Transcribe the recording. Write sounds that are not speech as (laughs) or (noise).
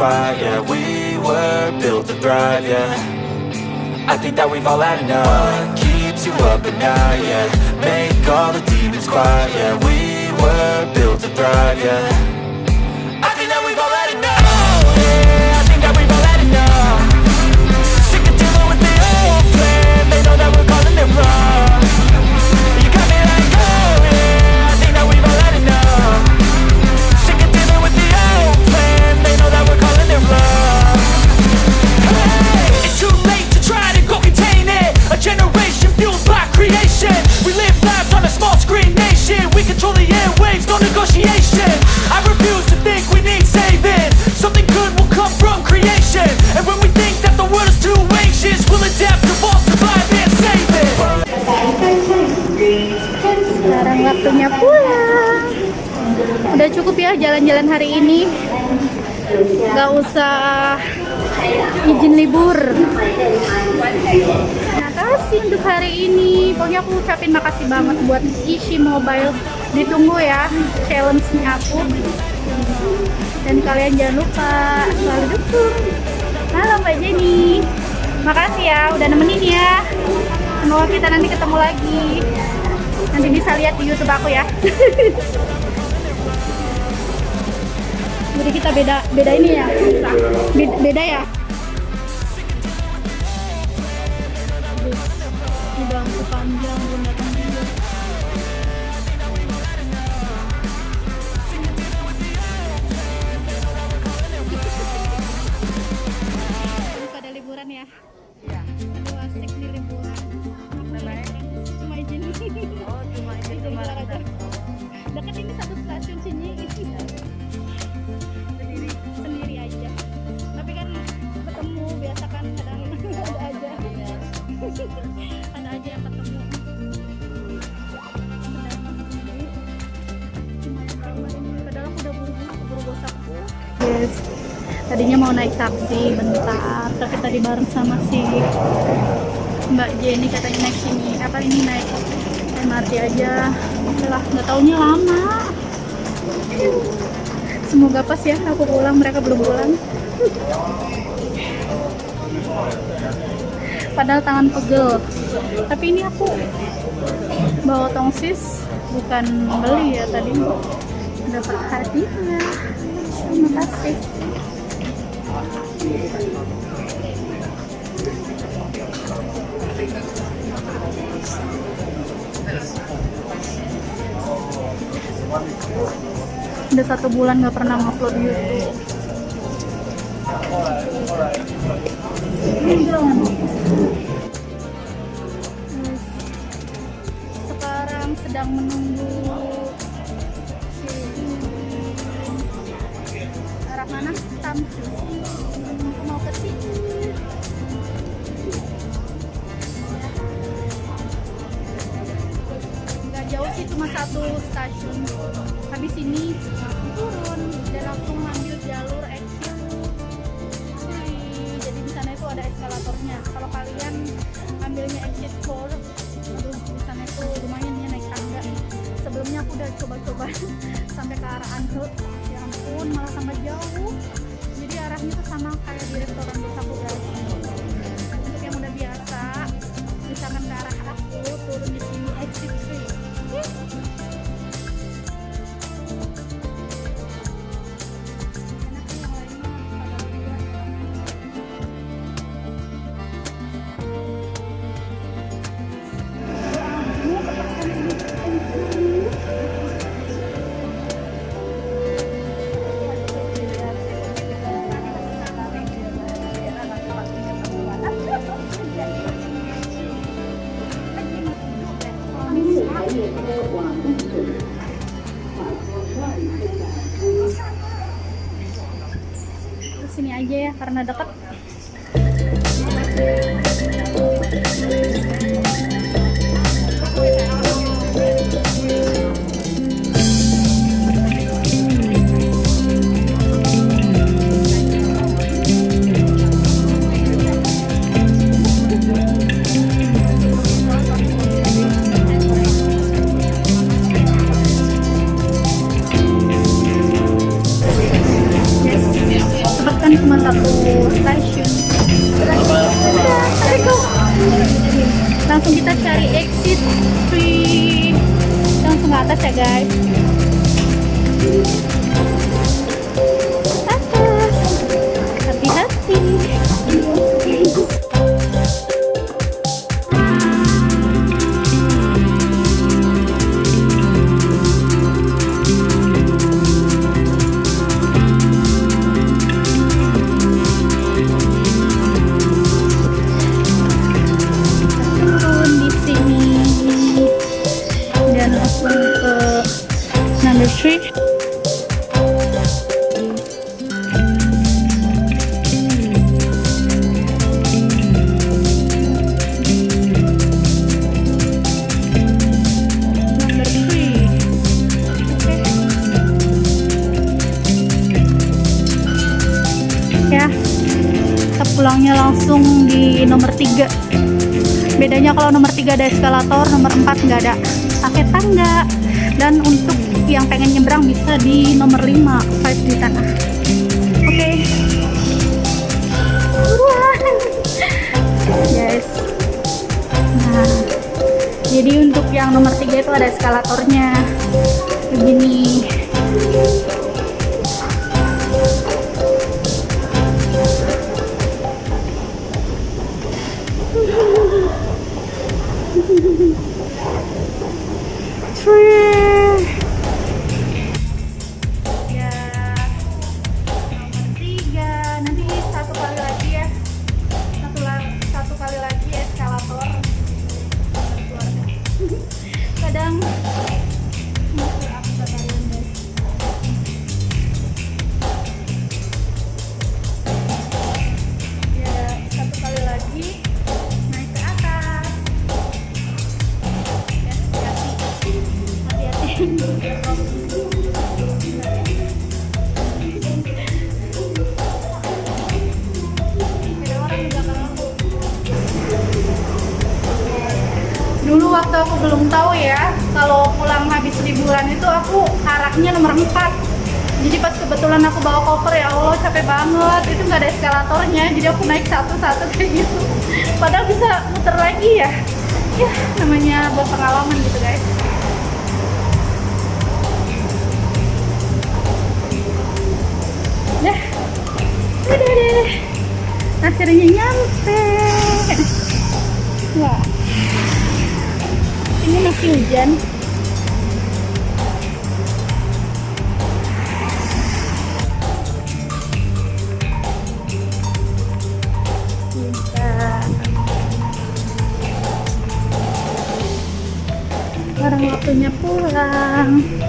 Yeah, we were built to thrive, yeah. I think that we've all had enough. What keeps you up at night, yeah? Make all the demons quiet Yeah, we were built to thrive, yeah jalan-jalan hari ini. Gak usah izin libur. Terima kasih untuk hari ini. Pokoknya aku ucapin makasih banget buat Ishi Mobile. Ditunggu ya challenge-nya aku. Dan kalian jangan lupa selalu dukung. Halo Mbak Jenny. Makasih ya udah nemenin ya. Semoga kita nanti ketemu lagi. Nanti bisa lihat di YouTube aku ya. (laughs) Jadi kita beda beda ini ya. Beda, beda ya. Ini bangku panjang belum datang Yes. Tadinya mau naik taksi bentar, tapi tadi bareng sama si Mbak Jenny katanya naik sini. Apa ini naik MRT aja. Lah nggak taunya lama. Semoga pas ya aku pulang. Mereka belum pulang. Padahal tangan pegel. Tapi ini aku bawa tongsis. Bukan beli ya tadi. Dapat hadiah terima kasih. Udah satu bulan nggak pernah ngupload YouTube. Sekarang sedang menunggu Tamsu mau ke sini? Nggak jauh sih cuma satu stasiun. Habis ini turun dan langsung ambil jalur exit. Jadi di sana itu ada eskalatornya. Kalau kalian ambilnya exit 4 aduh di sana itu lumayan ya naik tangga. Sebelumnya aku udah coba-coba (laughs) sampai ke arah Anhe ampun malah tambah jauh. Jadi arahnya tuh sama kayak di restoran desaku guys untuk yang udah biasa misalkan ke arah aku turun di sini exit 3 aja ya karena deket Kita pulangnya langsung di nomor tiga. Bedanya kalau nomor 3 ada eskalator nomor 4 nggak ada pakai tangga. Dan untuk yang pengen nyebrang bisa di nomor 5 5 di sana. Oke. Buruan. yes. Nah jadi untuk yang nomor 3 itu ada eskalatornya. Begini Dulu waktu aku belum tahu ya, kalau pulang habis liburan itu aku arahnya nomor 4 jadi pas kebetulan aku bawa koper ya Allah capek banget. Itu nggak ada eskalatornya jadi aku naik satu-satu kayak gitu. Padahal bisa muter lagi ya. Ya namanya buat pengalaman gitu guys Udah deh. Akhirnya nyampe. Wah. Ini masih hujan. Sekarang waktunya pulang.